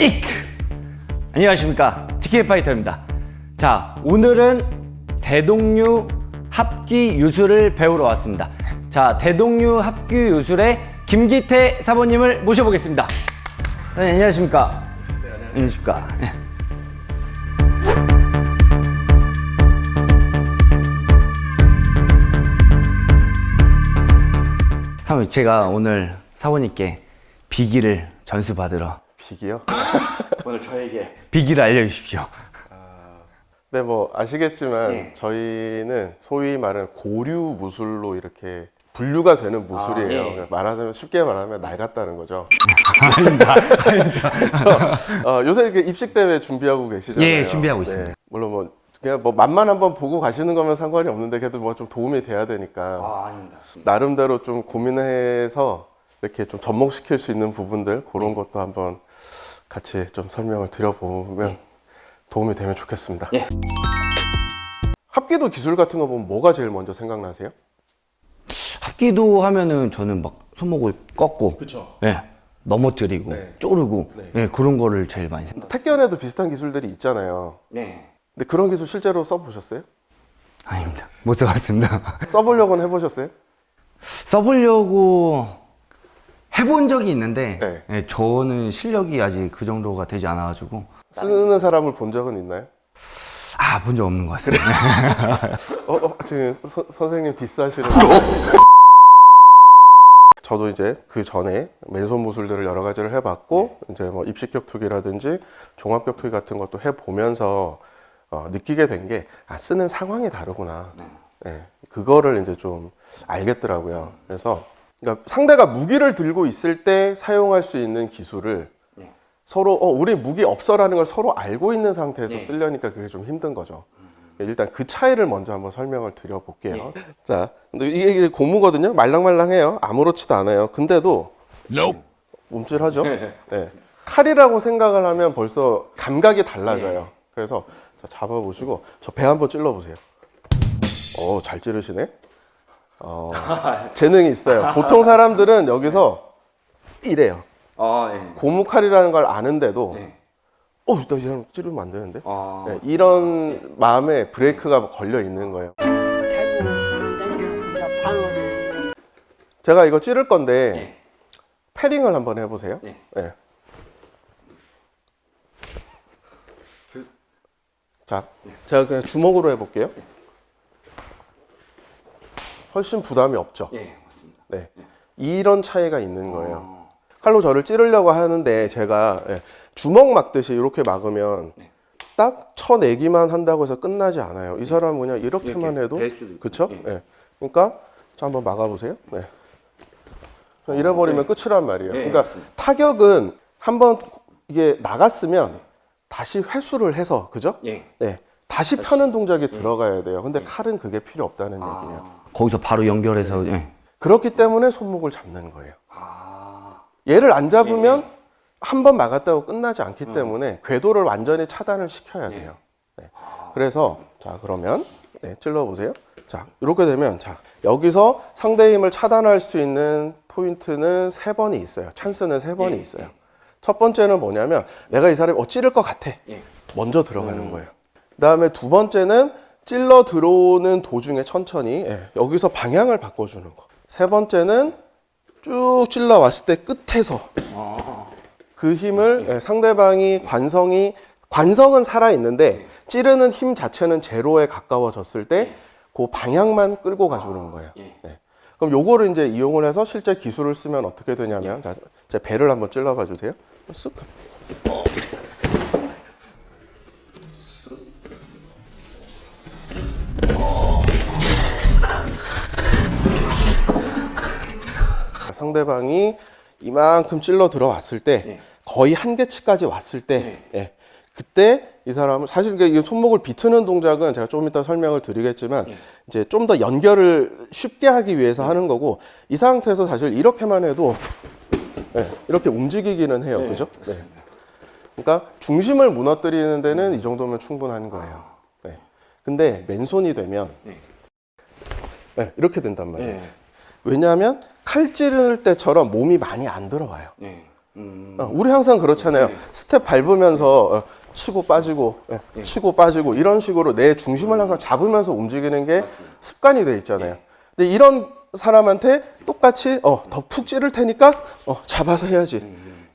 이크! 안녕하십니까. TK 파이터입니다. 자 오늘은 대동류 합기 유술을 배우러 왔습니다. 자 대동류 합기 유술의 김기태 사모님을 모셔보겠습니다. 네, 안녕하십니까. 안녕하십니까. 네. 사모님 제가 오늘 사모님께 비기를 전수받으러 비기요? 오늘 저에게 비기를 알려주십시오. 네, 뭐 아시겠지만 예. 저희는 소위 말하는 고류 무술로 이렇게 분류가 되는 무술이에요. 아, 예. 말하자면 쉽게 말하면 낡았다는 거죠. 아닙니다. 그래서 어, 요새 이렇게 입식 대회 준비하고 계시잖아요. 예, 준비하고 있습니다. 물론 뭐 그냥 뭐 맛만 한번 보고 가시는 거면 상관이 없는데 그래도 뭐 좀 도움이 돼야 되니까 아, 아닙니다. 나름대로 좀 고민해서 이렇게 좀 접목시킬 수 있는 부분들 그런 것도 한번 같이 좀 설명을 드려보면 도움이 되면 좋겠습니다. 예. 합기도 기술 같은 거 보면 뭐가 제일 먼저 생각나세요? 합기도 하면은 저는 막 손목을 꺾고, 그렇죠. 예, 넘어뜨리고, 네. 쪼르고, 네. 예, 그런 거를 제일 많이 생각. 택견에도 비슷한 기술들이 있잖아요. 네. 근데 그런 기술 실제로 써보셨어요? 아닙니다. 못 써봤습니다. 써보려고는 해보셨어요? 써보려고 해본 적이 있는데, 네. 예, 저는 실력이 아직 그 정도가 되지 않아가지고, 쓰는 사람을 본 적은 있나요? 아, 본 적 없는 것 같습니다. 어, 어, 지금 서- 선생님 디스하시는 저도 이제 그 전에 맨손 무술들을 여러 가지를 해봤고 이제 뭐 입식 격투기라든지 종합 격투기 같은 것도 해보면서 어, 느끼게 된 게 아, 쓰는 상황이 다르구나. 예, 그거를 이제 좀 알겠더라고요. 그래서 그러니까 상대가 무기를 들고 있을 때 사용할 수 있는 기술을 네. 서로 어, 우리 무기 없어라는 걸 서로 알고 있는 상태에서 네. 쓰려니까 그게 좀 힘든 거죠. 일단 그 차이를 먼저 한번 설명을 드려볼게요. 네. 자, 근데 이게 고무거든요. 말랑말랑해요. 아무렇지도 않아요. 근데도 움찔하죠. 네. 칼이라고 생각을 하면 벌써 감각이 달라져요. 그래서 자, 잡아보시고 저 배 한번 찔러보세요. 어, 잘 찌르시네. 어, 재능이 있어요. 보통 사람들은 여기서 이래요. 아, 예. 고무칼이라는 걸 아는데도 네. 어, 나이 사람 찌르면 안 되는데. 아, 네, 이런 마음에 브레이크가 걸려 있는 거예요. 제가 이거 찌를 건데 네. 패링을 한번 해보세요. 네. 네. 자, 제가 그냥 주먹으로 해볼게요. 훨씬 부담이 없죠. 예, 맞습니다. 네. 이런 차이가 있는 거예요. 어, 칼로 저를 찌르려고 하는데 제가 예, 주먹 막듯이 이렇게 막으면 네. 딱 쳐내기만 한다고 해서 끝나지 않아요. 이 사람은 그냥 이렇게만 이렇게 해도. 그쵸? 예. 예. 그러니까 자 한번 막아보세요. 네. 그냥 잃어버리면 끝이란 말이에요. 네, 그러니까 맞습니다. 타격은 한번 이게 나갔으면 다시 회수를 해서 그죠? 예. 네. 다시 펴는 동작이 들어가야 돼요. 근데 칼은 그게 필요 없다는 얘기예요. 아, 거기서 바로 연결해서, 예. 그렇기 때문에 손목을 잡는 거예요. 아, 얘를 안 잡으면 한번 막았다고 끝나지 않기 때문에 궤도를 완전히 차단을 시켜야 돼요. 네. 그래서 자 그러면 네, 찔러 보세요. 자 이렇게 되면 자 여기서 상대 힘을 차단할 수 있는 포인트는 세 번이 있어요. 찬스는 세 번이 예, 있어요. 첫 번째는 뭐냐면 내가 이 사람이 어 찌를 것 같아. 예. 먼저 들어가는 거예요. 그 다음에 두 번째는 찔러 들어오는 도중에 천천히 예, 여기서 방향을 바꿔주는 거. 세 번째는 쭉 찔러 왔을 때 끝에서 아, 그 힘을 예, 상대방이 관성이 관성은 살아 있는데 찌르는 힘 자체는 제로에 가까워졌을 때 그 방향만 끌고 가주는 거예요. 예. 네. 그럼 요거를 이제 이용을 해서 실제 기술을 쓰면 어떻게 되냐면 자, 제 배를 한번 찔러봐 주세요. 쓱. 상대방이 이만큼 찔러 들어왔을 때 네. 거의 한계치까지 왔을 때 네. 예, 그때 이 사람은 사실 손목을 비트는 동작은 제가 좀 이따 설명을 드리겠지만 네. 이제 좀 더 연결을 쉽게 하기 위해서 하는 거고 이 상태에서 사실 이렇게만 해도 예, 이렇게 움직이기는 해요, 네, 그죠? 네. 그러니까 중심을 무너뜨리는 데는 이 정도면 충분한 거예요. 네. 근데 맨손이 되면 네. 네, 이렇게 된단 말이에요. 예. 왜냐하면 칼 찌를 때처럼 몸이 많이 안 들어와요. 예. 어, 우리 항상 그렇잖아요. 스텝 밟으면서 어, 치고 빠지고 예, 치고 빠지고 이런 식으로 내 중심을 항상 잡으면서 움직이는 게 습관이 돼 있잖아요. 근데 이런 사람한테 똑같이 어, 더 푹 찌를 테니까 어, 잡아서 해야지.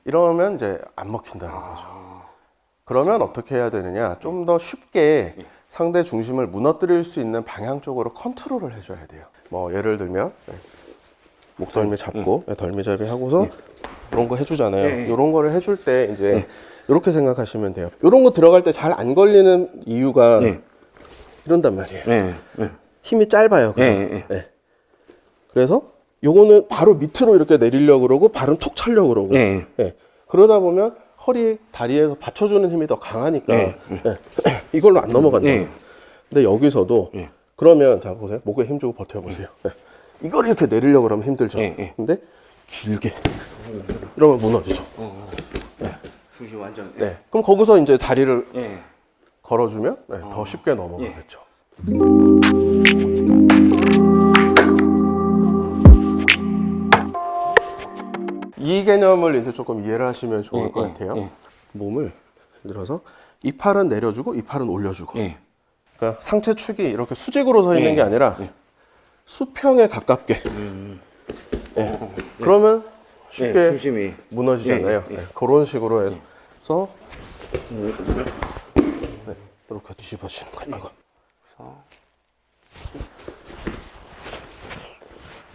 이러면 이제 안 먹힌다는 거죠. 그러면 어떻게 해야 되느냐? 좀 더 쉽게 상대 중심을 무너뜨릴 수 있는 방향 쪽으로 컨트롤을 해줘야 돼요. 뭐 예를 들면 네. 목덜미 잡고 네, 덜미잡이 하고서 이런 거 해주잖아요. 이런 거를 해줄 때 이제 이렇게 생각하시면 돼요. 이런 거 들어갈 때 잘 안 걸리는 이유가 이런단 말이에요. 네. 네. 힘이 짧아요. 그죠? 예, 예. 네. 그래서 요거는 바로 밑으로 이렇게 내리려고 그러고 발은 톡 차려고 그러고 예. 예. 그러다 보면 허리 다리에서 받쳐주는 힘이 더 강하니까 예, 예. 이걸로 안 넘어간다. 예. 근데 여기서도 예. 그러면 자 보세요. 목에 힘 주고 버텨보세요. 예. 이걸 이렇게 내리려고 그러면 힘들죠. 예, 예. 근데 길게 이러면 무너지죠. 중심 완전. 네. 그럼 거기서 이제 다리를 예. 걸어주면 네, 더 쉽게 넘어가겠죠. 이 개념을 이제 조금 이해를 하시면 좋을 예, 것 예, 같아요. 예. 몸을 들어서 이 팔은 내려주고 이 팔은 올려주고. 예. 그러니까 상체 축이 이렇게 수직으로 서 있는 예, 게 아니라 수평에 가깝게. 예. 그러면 쉽게 예, 중심이. 무너지잖아요. 예, 예. 네, 그런 식으로 해서 네, 이렇게 뒤집어지는 거예요.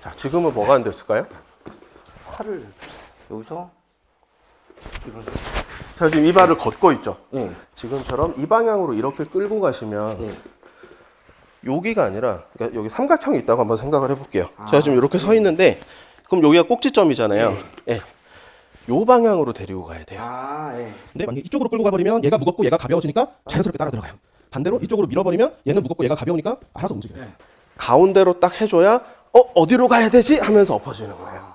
자, 지금은 뭐가 안 됐을까요? 팔을 여기서 자, 지금 이 발을 걷고 있죠. 예. 지금처럼 이 방향으로 이렇게 끌고 가시면 예. 여기가 아니라 그러니까 여기 삼각형이 있다고 한번 생각을 해볼게요. 제가 지금 이렇게 서 있는데 그럼 여기가 꼭지점이잖아요. 예. 요 방향으로 데리고 가야 돼요. 아, 예. 근데 만약에 이쪽으로 끌고 가버리면 얘가 무겁고 얘가 가벼워지니까 자연스럽게 따라 들어가요. 반대로 이쪽으로 밀어버리면 얘는 무겁고 얘가 가벼우니까 알아서 움직여요. 가운데로 딱 해줘야 어 어디로 가야 되지 하면서 엎어지는 거예요.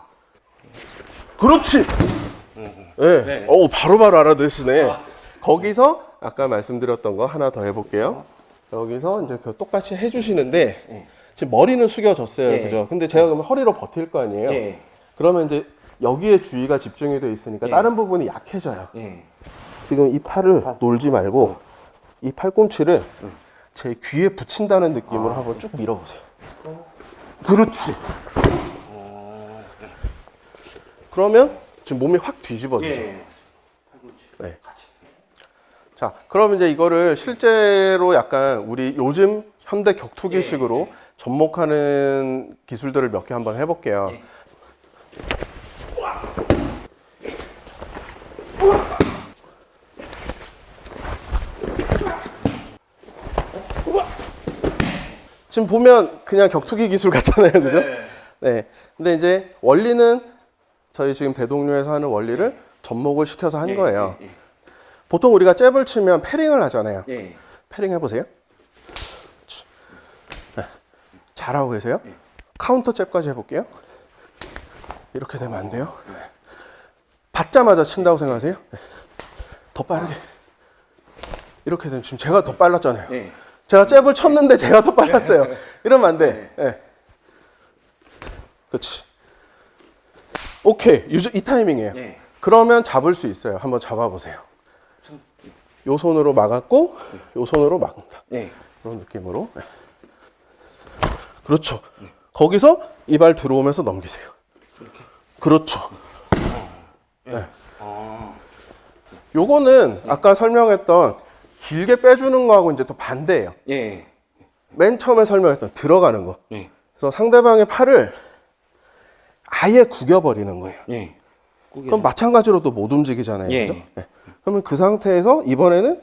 그렇지. 네. 어 바로바로 알아듣으시네. 거기서 아까 말씀드렸던 거 하나 더 해볼게요. 여기서 이제 그 똑같이 해주시는데 지금 머리는 숙여졌어요, 예. 그죠? 근데 제가 그러면 허리로 버틸 거 아니에요. 예. 그러면 이제 여기에 주의가 집중이 돼 있으니까 예. 다른 부분이 약해져요. 예. 지금 이 팔을 놀지 말고 이 팔꿈치를 제 귀에 붙인다는 느낌으로 한번 쭉 밀어보세요. 그렇지. 그러면 지금 몸이 확 뒤집어지죠. 예. 네. 자, 그럼 이제 이거를 실제로 약간 우리 요즘 현대 격투기식으로 접목하는 기술들을 몇 개 한번 해볼게요. 지금 보면 그냥 격투기 기술 같잖아요, 그죠? 네. 근데 이제 원리는 저희 지금 대동류에서 하는 원리를 접목을 시켜서 한 거예요. 예. 보통 우리가 잽을 치면 parrying을 하잖아요. 예. parrying 해보세요. 네. 잘하고 계세요? 카운터 잽까지 해볼게요. 이렇게 되면 안 돼요. 받자마자 친다고 생각하세요? 네. 더 빠르게. 이렇게 되면 지금 제가 더 빨랐잖아요. 예. 제가 잽을 쳤는데 제가 더 빨랐어요. 이러면 안 돼. 예. 그렇지. 오케이. 이, 이 타이밍이에요. 예. 그러면 잡을 수 있어요. 한번 잡아보세요. 요 손으로 막았고, 요 손으로 막는다. 예. 그런 느낌으로. 네. 그렇죠. 거기서 이 발 들어오면서 넘기세요. 그렇죠. 네. 요거는 아까 설명했던 길게 빼주는 거하고 이제 또 반대예요. 예. 맨 처음에 설명했던 들어가는 거. 예. 그래서 상대방의 팔을 아예 구겨버리는 거예요. 예. 그럼 마찬가지로 또 못 움직이잖아요. 예. 그죠? 네. 그러면 그 상태에서 이번에는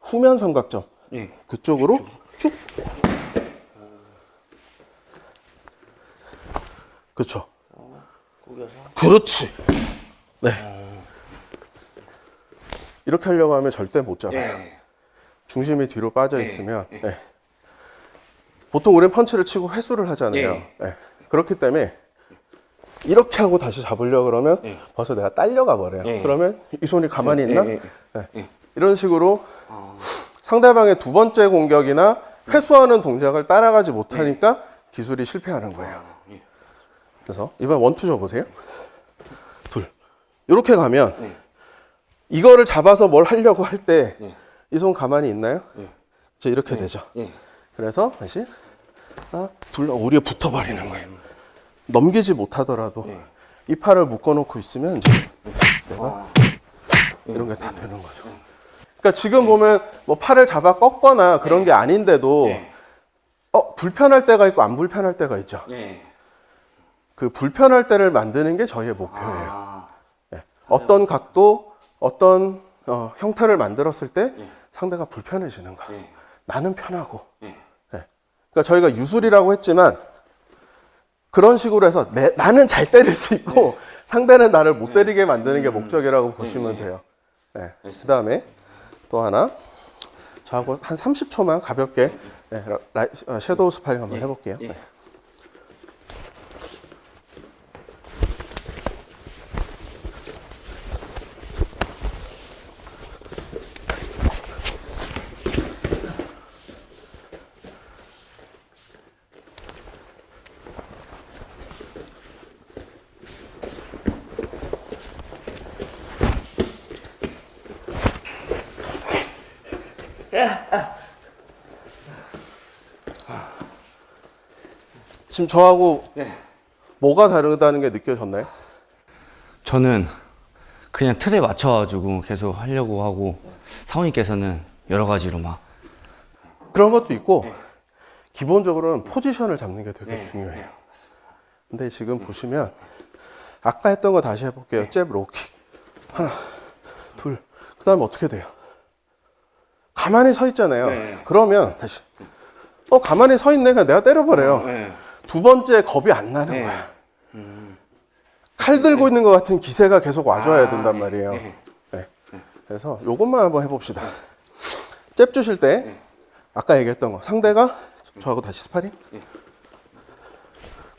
후면 삼각점 예. 그쪽으로 쭉. 그렇죠. 그렇지. 네. 이렇게 하려고 하면 절대 못 잡아요. 예. 중심이 뒤로 빠져 있으면 네. 보통 우리는 펀치를 치고 회수를 하잖아요. 예. 네. 그렇기 때문에 이렇게 하고 다시 잡으려 그러면 벌써 내가 딸려가 버려요. 예. 그러면 이 손이 가만히 있나? 예, 예, 네. 이런 식으로 상대방의 두 번째 공격이나 회수하는 동작을 따라가지 못하니까 기술이 실패하는 거예요. 그래서 이번 원투 줘 보세요. 둘, 이렇게 가면 네. 이거를 잡아서 뭘 하려고 할 때이 네. 손 가만히 있나요? 이렇게 되죠. 예. 그래서 다시 하나, 둘, 오리에 붙어버리는 거예요. 넘기지 못하더라도 네. 이 팔을 묶어 놓고 있으면 이제 내가 이런 게 다 되는 거죠. 그러니까 지금 보면 뭐 팔을 잡아 꺾거나 그런 게 아닌데도 네. 어 불편할 때가 있고 안 불편할 때가 있죠. 예. 그 불편할 때를 만드는 게 저희의 목표예요. 아. 예. 어떤 각도, 어떤 어, 형태를 만들었을 때 예. 상대가 불편해지는 거. 예. 나는 편하고. 예. 예. 그러니까 저희가 유술이라고 했지만 그런 식으로 해서 내, 나는 잘 때릴 수 있고 상대는 나를 못 때리게 만드는 게 목적이라고 보시면 돼요. 예. 그 다음에 또 하나. 저하고 한 30초만 가볍게 예, 라- 라이- 어, shadow 스파링 한번 해볼게요. 예. 네. 지금 저하고 네. 뭐가 다르다는 게 느껴졌나요? 저는 그냥 틀에 맞춰가지고 계속 하려고 하고 사모님께서는 여러 가지로 막 그런 것도 있고 기본적으로는 포지션을 잡는 게 되게 중요해요. 근데 지금 보시면 아까 했던 거 다시 해볼게요. 잽 로킥 하나 둘 그 다음에 어떻게 돼요? 가만히 서 있잖아요. 네. 그러면 다시 어 가만히 서 있네 그냥 내가 때려버려요. 네. 두 번째 겁이 안 나는 네. 거야. 칼 들고 있는 것 같은 기세가 계속 와줘야 된단 말이에요. 네. 네. 그래서 요것만 한번 해봅시다. 잽 주실 때 아까 얘기했던 거 상대가 저하고 다시 스파링.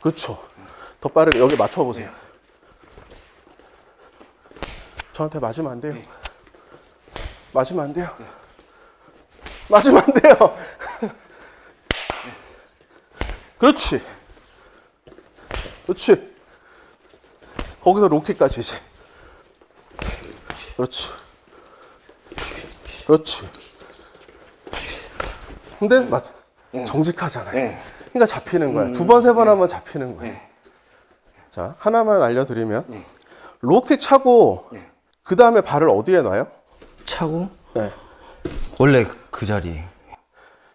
그렇죠. 더 빠르게 여기 맞춰보세요. 저한테 맞으면 안 돼요. 맞으면 안 돼요. 맞으면 안 돼요. 그렇지. 그렇지. 거기서 로켓까지 이제. 그렇지. 그렇지. 근데 맞 정직하잖아요. 네. 그러니까 잡히는 거야. 두 번, 세번 하면 잡히는 거야. 네. 자, 하나만 알려드리면 low kick 차고 네. 그 다음에 발을 어디에 놔요? 차고 네. 원래 그 자리.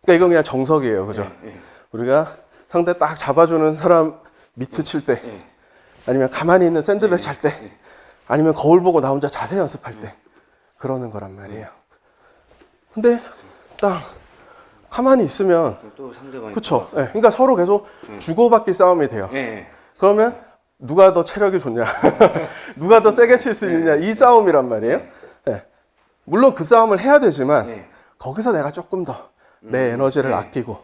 그러니까 이건 그냥 정석이에요. 그죠? 네. 우리가 상대 딱 잡아주는 사람 미트 칠 때, 네. 아니면 가만히 있는 샌드백 찰 때, 아니면 거울 보고 나 혼자 자세 연습할 때, 그러는 거란 말이에요. 근데 딱 가만히 있으면, 그쵸? 예, 그러니까 서로 계속 주고받기 싸움이 돼요. 네. 그러면 누가 더 체력이 좋냐, 누가 더 세게 칠 수 있느냐, 이 싸움이란 말이에요. 예. 물론 그 싸움을 해야 되지만, 네. 거기서 내가 조금 더내 에너지를 아끼고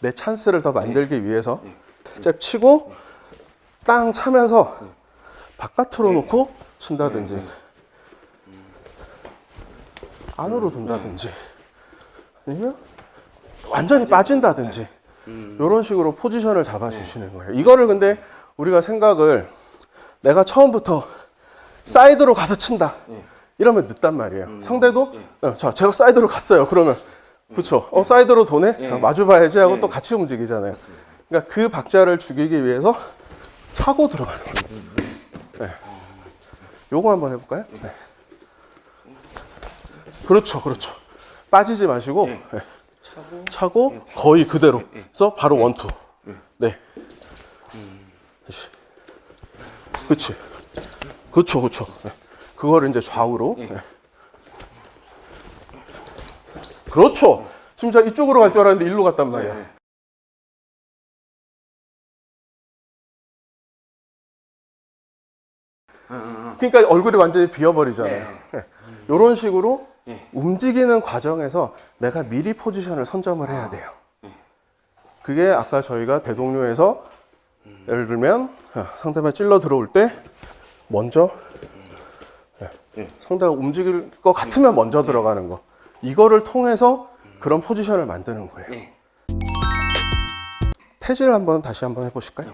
내 찬스를 더 만들기 위해서 잽 치고 땅 차면서 바깥으로 놓고 친다든지 안으로 돈다든지 아니면 완전히 빠진다든지 이런 식으로 포지션을 잡아주시는 거예요. 이거를 근데 우리가 생각을 내가 처음부터 사이드로 가서 친다. 이러면 늦단 말이에요. 상대도 어, 자 제가 사이드로 갔어요. 그러면 그렇죠. 어 사이드로 도네 아, 마주 봐야지 하고 또 같이 움직이잖아요. 그러니까 그 박자를 죽이기 위해서 차고 들어가는 거예요. 네. 요거 한번 해볼까요? 네. 그렇죠, 그렇죠. 빠지지 마시고 네. 차고 거의 그대로. 그래서 바로 원투. 네. 그렇지. 그렇죠, 그렇죠. 네. 그거를 이제 좌우로. 네. 그렇죠. 지금 저 이쪽으로 갈 줄 알았는데 일로 갔단 말이야. 그러니까 얼굴이 완전히 비어버리잖아요. 이런 식으로 움직이는 과정에서 내가 미리 포지션을 선점을 해야 돼요. 그게 아까 저희가 대동료에서 예를 들면 어, 상대방 찔러 들어올 때 먼저 예, 상대가 움직일 것 같으면 먼저 들어가는 거. 이거를 통해서 그런 포지션을 만드는 거예요. 네. 태질 한번 다시 한번 해보실까요?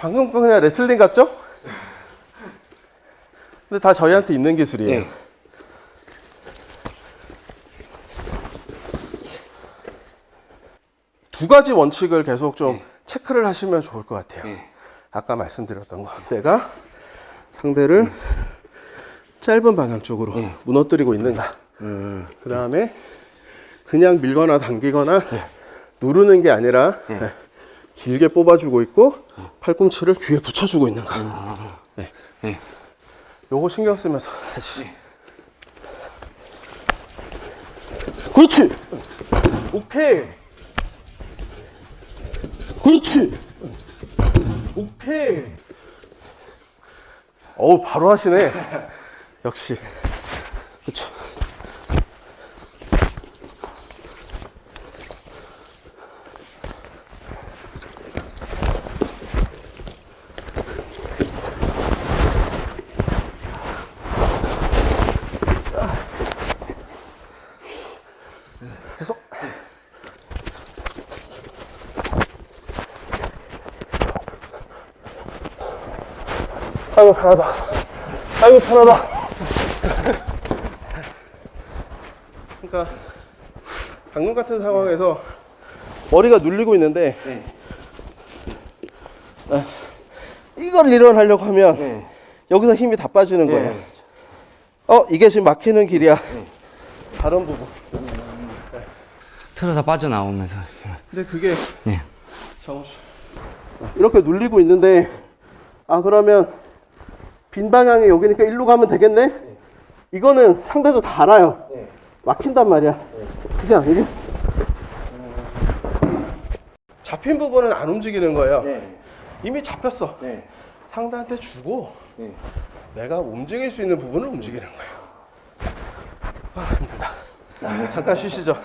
방금 거 그냥 레슬링 같죠? 근데 다 저희한테 있는 기술이에요. 네. 두 가지 원칙을 계속 좀 체크를 하시면 좋을 것 같아요. 네. 아까 말씀드렸던 거. 내가 상대를 짧은 방향 쪽으로 무너뜨리고 있는가. 음. 그 다음에 그냥 밀거나 당기거나 누르는 게 아니라 네, 길게 뽑아주고 있고 팔꿈치를 귀에 붙여주고 있는가. 네. 네. 요거 신경 쓰면서 다시. 그렇지. 오케이. 그렇지. 오케이. 어우 바로 하시네. 역시. 그렇죠. 아이고 편하다. 아이고 편하다. 그러니까 방금 같은 상황에서 머리가 눌리고 있는데 아, 이걸 일어나려고 하면 여기서 힘이 다 빠지는 거예요. 어 이게 지금 막히는 길이야. 다른 부분. 틀어서 빠져나오면서. 근데 그게 네. 이렇게 눌리고 있는데 아 그러면 빈 방향이 여기니까 일로 가면 되겠네? 이거는 상대도 다 알아요. 막힌단 말이야. 그냥 이게. 잡힌 부분은 안 움직이는 거예요. 이미 잡혔어. 상대한테 주고 내가 움직일 수 있는 부분을 움직이는 거예요 아 힘들다. 잠깐 쉬시죠